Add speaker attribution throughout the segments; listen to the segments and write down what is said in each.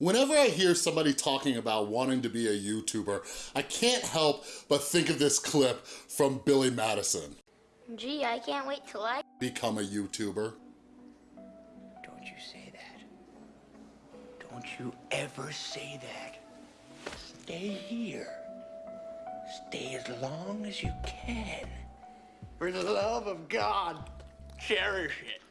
Speaker 1: Whenever I hear somebody talking about wanting to be a YouTuber, I can't help but think of this clip from Billy Madison.
Speaker 2: Gee, I can't wait till I
Speaker 1: Become a YouTuber.
Speaker 3: Don't you say that. Don't you ever say that. Stay here. Stay as long as you can. For the love of God, cherish it.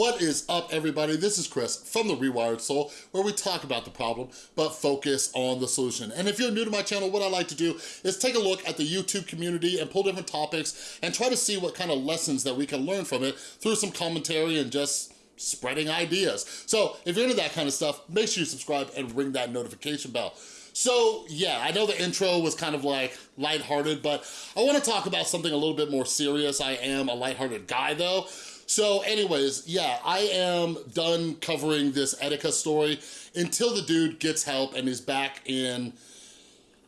Speaker 1: What is up, everybody? This is Chris from The Rewired Soul, where we talk about the problem, but focus on the solution. And if you're new to my channel, what I like to do is take a look at the YouTube community and pull different topics and try to see what kind of lessons that we can learn from it through some commentary and just spreading ideas. So if you're into that kind of stuff, make sure you subscribe and ring that notification bell. So yeah, I know the intro was kind of like lighthearted, but I wanna talk about something a little bit more serious. I am a lighthearted guy though. So anyways, yeah, I am done covering this Etika story until the dude gets help and is back in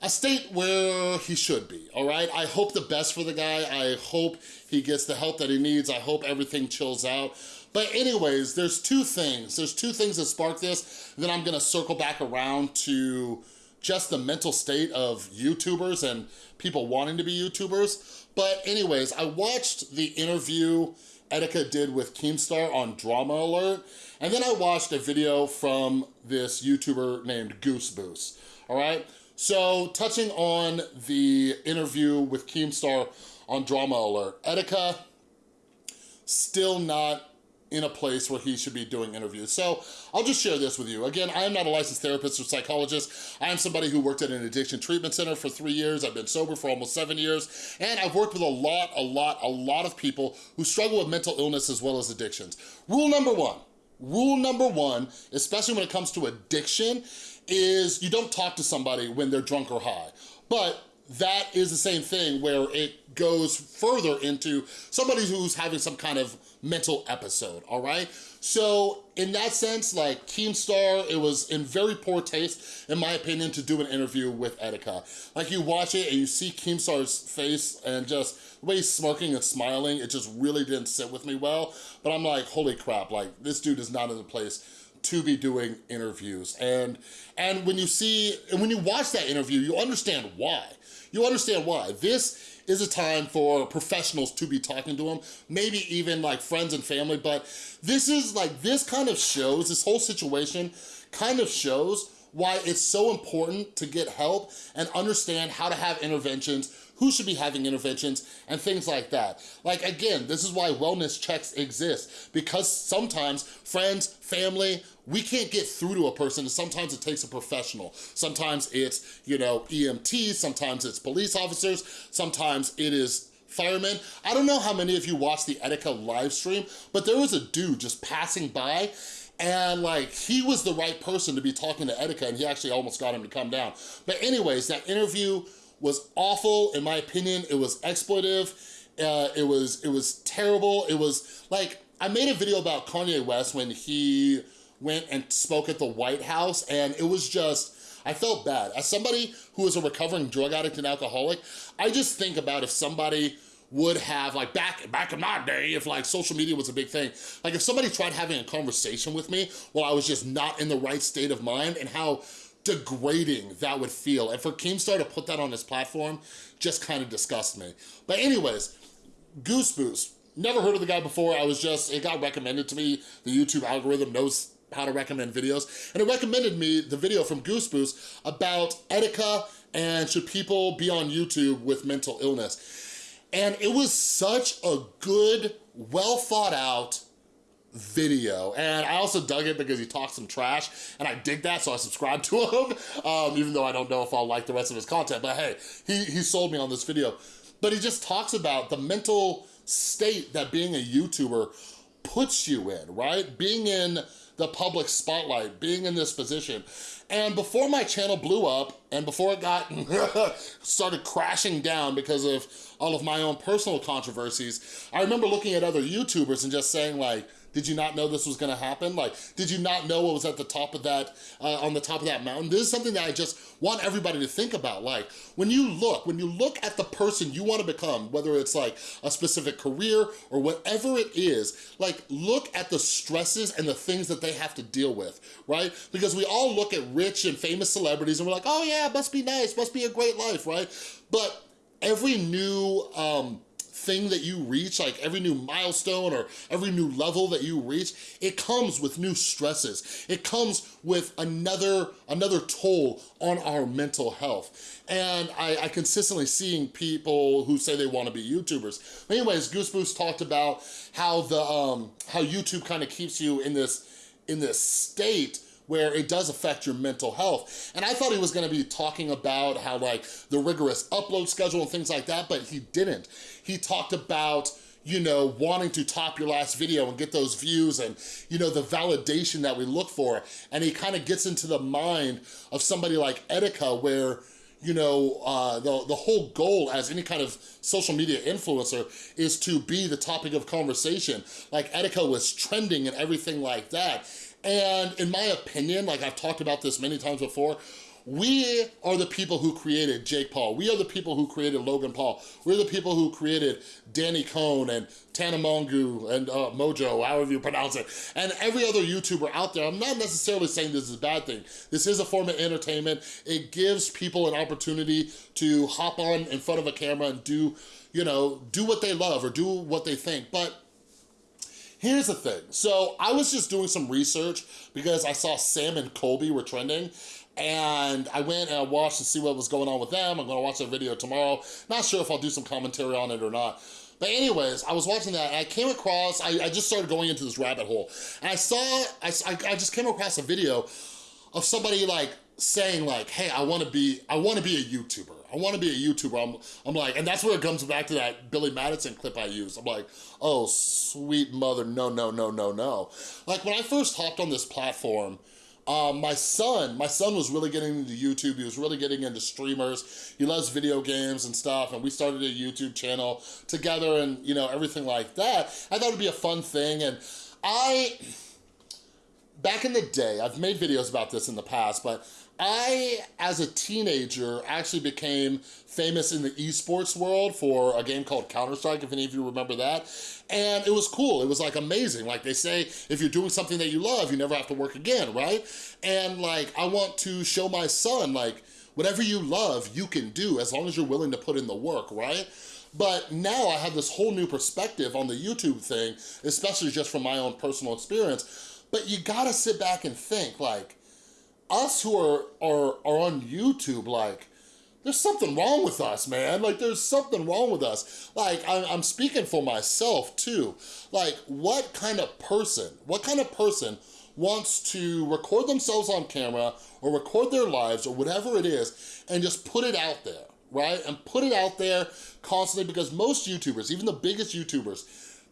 Speaker 1: a state where he should be, all right? I hope the best for the guy. I hope he gets the help that he needs. I hope everything chills out. But anyways, there's two things. There's two things that spark this. Then I'm gonna circle back around to just the mental state of YouTubers and people wanting to be YouTubers. But anyways, I watched the interview Etika did with Keemstar on Drama Alert. And then I watched a video from this YouTuber named Goose Boost, all right? So touching on the interview with Keemstar on Drama Alert, Etika still not in a place where he should be doing interviews. So I'll just share this with you. Again, I am not a licensed therapist or psychologist. I am somebody who worked at an addiction treatment center for three years. I've been sober for almost seven years. And I've worked with a lot, a lot, a lot of people who struggle with mental illness as well as addictions. Rule number one, rule number one, especially when it comes to addiction, is you don't talk to somebody when they're drunk or high. But that is the same thing where it goes further into somebody who's having some kind of mental episode, all right? So in that sense, like Keemstar, it was in very poor taste, in my opinion, to do an interview with Etika. Like you watch it and you see Keemstar's face and just the way he's smirking and smiling, it just really didn't sit with me well. But I'm like, holy crap, like this dude is not in the place to be doing interviews. And, and when you see, and when you watch that interview, you understand why. You understand why. This is a time for professionals to be talking to them, maybe even like friends and family, but this is like, this kind of shows, this whole situation kind of shows why it's so important to get help and understand how to have interventions, who should be having interventions, and things like that. Like again, this is why wellness checks exist, because sometimes friends, family, we can't get through to a person and sometimes it takes a professional. Sometimes it's, you know, EMTs, sometimes it's police officers, sometimes it is firemen. I don't know how many of you watched the Etika live stream, but there was a dude just passing by and like he was the right person to be talking to Etika and he actually almost got him to come down. But anyways, that interview was awful in my opinion. It was exploitive. Uh, it was it was terrible. It was like I made a video about Kanye West when he went and spoke at the White House and it was just, I felt bad. As somebody who is a recovering drug addict and alcoholic, I just think about if somebody would have like back back in my day if like social media was a big thing like if somebody tried having a conversation with me while I was just not in the right state of mind and how degrading that would feel and for Keemstar to put that on his platform just kind of disgusts me but anyways Goose Boost never heard of the guy before I was just it got recommended to me the YouTube algorithm knows how to recommend videos, and it recommended me the video from Goose Boost about Etika and should people be on YouTube with mental illness. And it was such a good, well thought out video. And I also dug it because he talked some trash and I dig that, so I subscribed to him, um, even though I don't know if I'll like the rest of his content, but hey, he, he sold me on this video. But he just talks about the mental state that being a YouTuber puts you in, right? Being in the public spotlight, being in this position. And before my channel blew up and before it got started crashing down because of all of my own personal controversies, I remember looking at other YouTubers and just saying like, Did you not know this was gonna happen? Like, did you not know what was at the top of that, uh, on the top of that mountain? This is something that I just want everybody to think about. Like, when you look, when you look at the person you wanna become, whether it's like a specific career or whatever it is, like, look at the stresses and the things that they have to deal with, right? Because we all look at rich and famous celebrities and we're like, oh yeah, must be nice, must be a great life, right? But every new, um, thing that you reach, like every new milestone or every new level that you reach, it comes with new stresses. It comes with another, another toll on our mental health. And I, I consistently seeing people who say they wanna be YouTubers. Anyways, Goose talked about how the um, how YouTube kind of keeps you in this in this state where it does affect your mental health. And I thought he was gonna be talking about how like the rigorous upload schedule and things like that, but he didn't. He talked about you know, wanting to top your last video and get those views and, you know, the validation that we look for. And he kind of gets into the mind of somebody like Etika where, you know, uh, the, the whole goal as any kind of social media influencer is to be the topic of conversation. Like Etika was trending and everything like that. And in my opinion, like I've talked about this many times before, we are the people who created Jake Paul. We are the people who created Logan Paul. We're the people who created Danny Cohn and Tana Mongeau and uh, Mojo, however you pronounce it, and every other YouTuber out there. I'm not necessarily saying this is a bad thing. This is a form of entertainment. It gives people an opportunity to hop on in front of a camera and do, you know, do what they love or do what they think. But Here's the thing. So I was just doing some research because I saw Sam and Colby were trending and I went and I watched to see what was going on with them. I'm gonna watch that video tomorrow. Not sure if I'll do some commentary on it or not. But anyways, I was watching that and I came across, I, I just started going into this rabbit hole. And I saw, I, I just came across a video of somebody like saying like, hey, I wanna be, I wanna be a YouTuber. I wanna be a YouTuber. I'm, I'm like, and that's where it comes back to that Billy Madison clip I used. I'm like, oh, sweet mother, no, no, no, no, no. Like when I first hopped on this platform, um, my son, my son was really getting into YouTube. He was really getting into streamers. He loves video games and stuff. And we started a YouTube channel together and, you know, everything like that. I thought it'd be a fun thing. And I, back in the day, I've made videos about this in the past, but I, as a teenager, actually became famous in the esports world for a game called Counter-Strike, if any of you remember that. And it was cool, it was like amazing. Like they say, if you're doing something that you love, you never have to work again, right? And like, I want to show my son, like, whatever you love, you can do as long as you're willing to put in the work, right? But now I have this whole new perspective on the YouTube thing, especially just from my own personal experience. But you gotta sit back and think, like, us who are, are, are on YouTube, like, there's something wrong with us, man. Like, there's something wrong with us. Like, I'm, I'm speaking for myself, too. Like, what kind of person, what kind of person wants to record themselves on camera or record their lives or whatever it is and just put it out there, right? And put it out there constantly because most YouTubers, even the biggest YouTubers,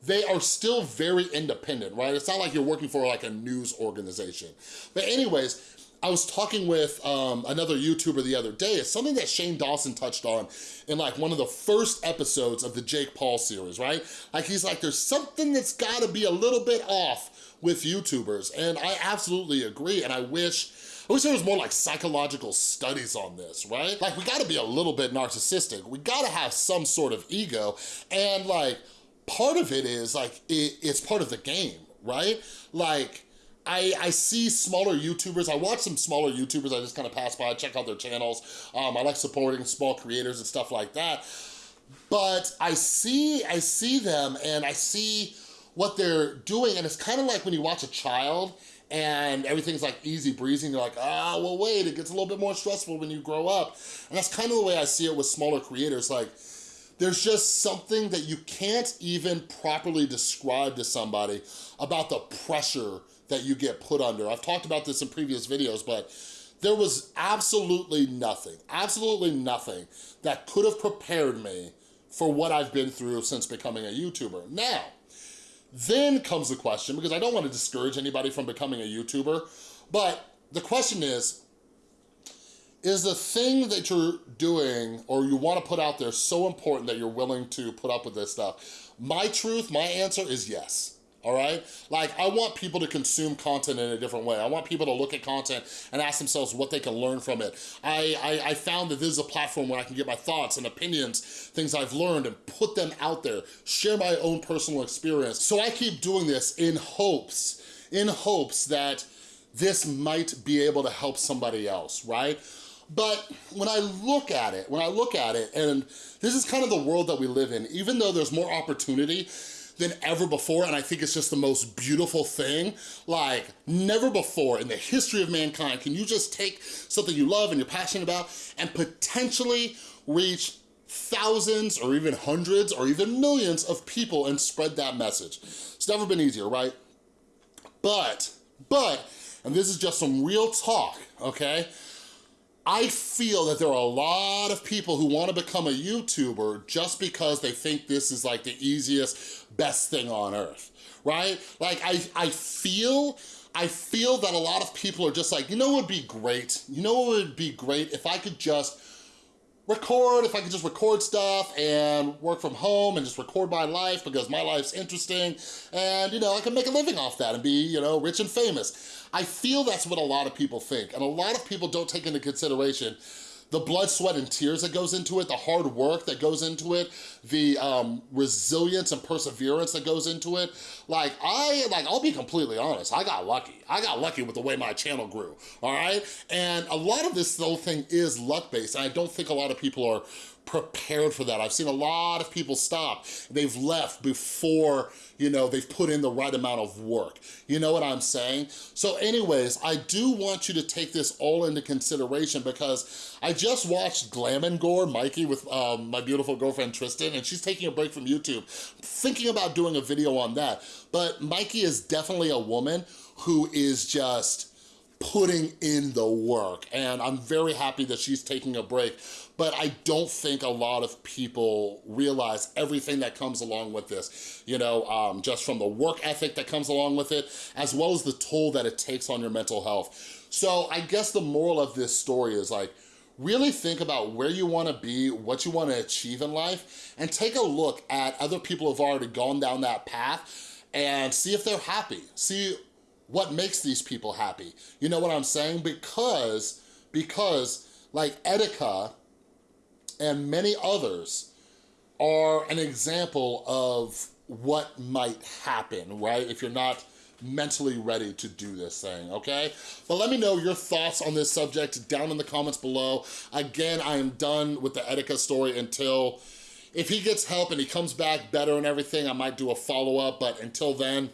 Speaker 1: they are still very independent, right? It's not like you're working for like a news organization. But anyways, I was talking with um, another YouTuber the other day. It's something that Shane Dawson touched on in like one of the first episodes of the Jake Paul series, right? Like he's like, there's something that's gotta be a little bit off with YouTubers. And I absolutely agree. And I wish, I wish there was more like psychological studies on this, right? Like we gotta be a little bit narcissistic. We gotta have some sort of ego. And like, part of it is like, it, it's part of the game, right? Like, I, I see smaller YouTubers, I watch some smaller YouTubers, I just kind of pass by, check out their channels. Um, I like supporting small creators and stuff like that. But I see, I see them and I see what they're doing and it's kind of like when you watch a child and everything's like easy breezy and you're like, ah, well wait, it gets a little bit more stressful when you grow up. And that's kind of the way I see it with smaller creators. Like, there's just something that you can't even properly describe to somebody about the pressure that you get put under. I've talked about this in previous videos, but there was absolutely nothing, absolutely nothing that could have prepared me for what I've been through since becoming a YouTuber. Now, then comes the question, because I don't want to discourage anybody from becoming a YouTuber, but the question is, is the thing that you're doing or you want to put out there so important that you're willing to put up with this stuff? My truth, my answer is yes. All right? Like, I want people to consume content in a different way. I want people to look at content and ask themselves what they can learn from it. I, I, I, found that this is a platform where I can get my thoughts and opinions, things I've learned, and put them out there, share my own personal experience. So I keep doing this in hopes, in hopes that this might be able to help somebody else, right? But when I look at it, when I look at it, and this is kind of the world that we live in, even though there's more opportunity, than ever before, and I think it's just the most beautiful thing. Like, never before in the history of mankind can you just take something you love and you're passionate about and potentially reach thousands or even hundreds or even millions of people and spread that message. It's never been easier, right? But, but, and this is just some real talk, okay? I feel that there are a lot of people who wanna become a YouTuber just because they think this is like the easiest, best thing on earth, right? Like I, I feel, I feel that a lot of people are just like, you know what would be great? You know what would be great if I could just record, if I could just record stuff and work from home and just record my life because my life's interesting and, you know, I can make a living off that and be, you know, rich and famous. I feel that's what a lot of people think and a lot of people don't take into consideration the blood, sweat, and tears that goes into it, the hard work that goes into it, the um, resilience and perseverance that goes into it. Like, I, like, I'll be completely honest, I got lucky. I got lucky with the way my channel grew, all right? And a lot of this whole thing is luck-based, and I don't think a lot of people are prepared for that. I've seen a lot of people stop. They've left before, you know, they've put in the right amount of work. You know what I'm saying? So anyways, I do want you to take this all into consideration because I just watched Glam and Gore, Mykie, with um, my beautiful girlfriend Tristan, and she's taking a break from YouTube. Thinking about doing a video on that. But Mykie is definitely a woman who is just putting in the work and I'm very happy that she's taking a break but I don't think a lot of people realize everything that comes along with this, you know, um, just from the work ethic that comes along with it, as well as the toll that it takes on your mental health. So I guess the moral of this story is like, really think about where you wanna be, what you wanna achieve in life, and take a look at other people who've already gone down that path and see if they're happy. See what makes these people happy. You know what I'm saying? Because, because like Etika, and many others are an example of what might happen, right? If you're not mentally ready to do this thing, okay? But let me know your thoughts on this subject down in the comments below. Again, I am done with the Etika story until, if he gets help and he comes back better and everything, I might do a follow-up, but until then,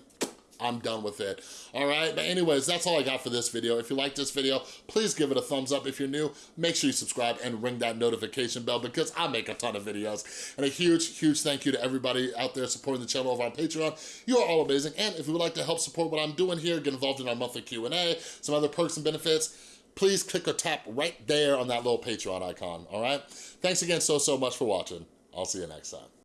Speaker 1: I'm done with it. All right, but anyways, that's all I got for this video. If you like this video, please give it a thumbs up. If you're new, make sure you subscribe and ring that notification bell because I make a ton of videos. And a huge, huge thank you to everybody out there supporting the channel over on Patreon. You are all amazing. And if you would like to help support what I'm doing here, get involved in our monthly Q&A, some other perks and benefits, please click or tap right there on that little Patreon icon, all right? Thanks again so, so much for watching. I'll see you next time.